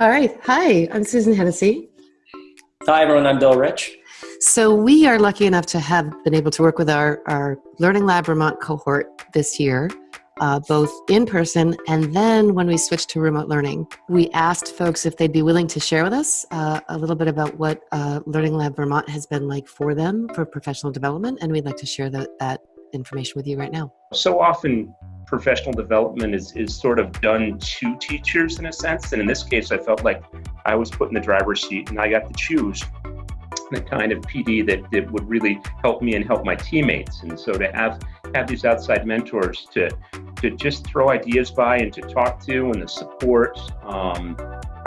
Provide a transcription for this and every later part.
All right. Hi, I'm Susan Hennessy. Hi, everyone. I'm Bill Rich. So, we are lucky enough to have been able to work with our, our Learning Lab Vermont cohort this year, uh, both in person and then when we switched to remote learning. We asked folks if they'd be willing to share with us uh, a little bit about what uh, Learning Lab Vermont has been like for them for professional development, and we'd like to share that, that information with you right now. So often, professional development is, is sort of done to teachers in a sense. And in this case, I felt like I was put in the driver's seat and I got to choose the kind of PD that, that would really help me and help my teammates. And so to have have these outside mentors to to just throw ideas by and to talk to and the support. Um,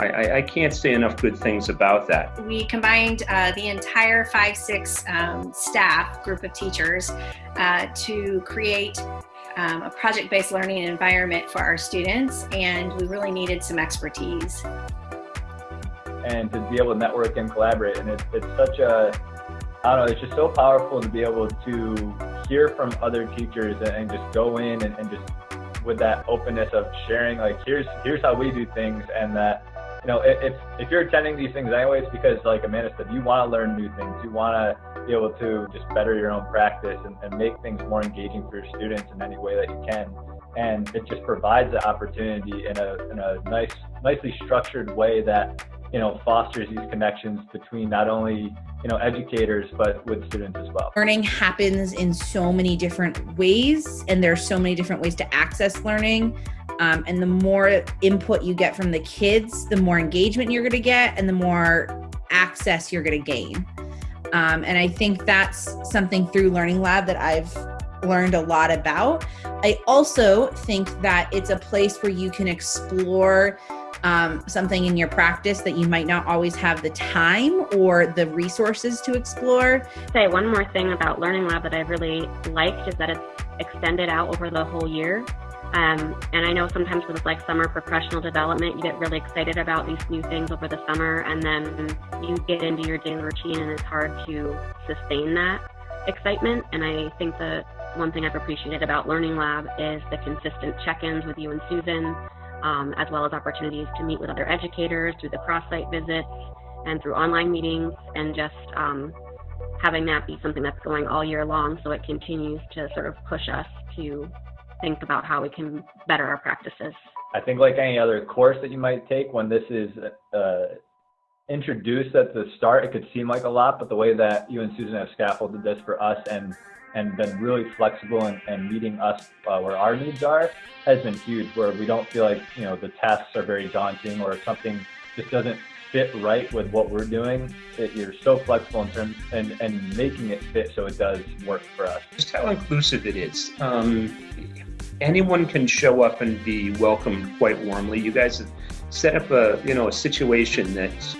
I, I, can't say enough good things about that. We combined uh, the entire 5-6 um, staff group of teachers uh, to create um, a project-based learning environment for our students and we really needed some expertise and to be able to network and collaborate. And it, it's such a, I don't know, it's just so powerful to be able to hear from other teachers and, just go in and, and, just with that openness of sharing, like here's here's how we do things, and that you know if if you're attending these things anyways, because like Amanda said, you want to learn new things, you want to be able to just better your own practice and, and make things more engaging for your students in any way that you can and it just provides the opportunity in a, in a nice, nicely structured way that you know, fosters these connections between not only, you know, educators, but with students as well. Learning happens in so many different ways, and there's so many different ways to access learning. Um, and the more input you get from the kids, the more engagement you're going to get, and the more access you're going to gain. Um, and I think that's something through Learning Lab that I've learned a lot about. I also think that it's a place where you can explore um, something in your practice that you might not always have the time or the resources to explore. Say one more thing about Learning Lab that I've really liked is that it's extended out over the whole year. Um, and I know sometimes with like summer professional development, you get really excited about these new things over the summer, and then you get into your daily routine, and it's hard to sustain that excitement. And I think that one thing I've appreciated about Learning Lab is the consistent check ins with you and Susan um, as well as opportunities to meet with other educators through the cross-site visits and through online meetings and just um, having that be something that's going all year long so it continues to sort of push us to think about how we can better our practices. I think like any other course that you might take when this is uh, introduced at the start, it could seem like a lot, but the way that you and Susan have scaffolded this for us and and been really flexible and, and meeting us uh, where our needs are has been huge where we don't feel like you know the tasks are very daunting or something just doesn't fit right with what we're doing. That you're so flexible in terms and, and making it fit so it does work for us. Just how inclusive it is. Um, anyone can show up and be welcomed quite warmly. You guys have set up a you know a situation that's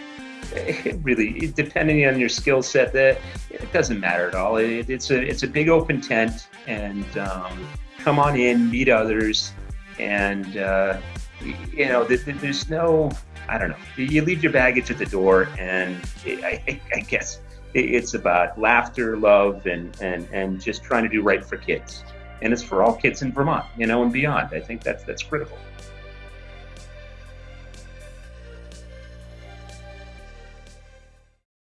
really depending on your skill set that it doesn't matter at all. It, it's a it's a big open tent and um, come on in meet others and uh, you know there's no i don't know. You leave your baggage at the door and I, I guess it's about laughter love and, and and just trying to do right for kids and it's for all kids in vermont you know and beyond. I think that's that's critical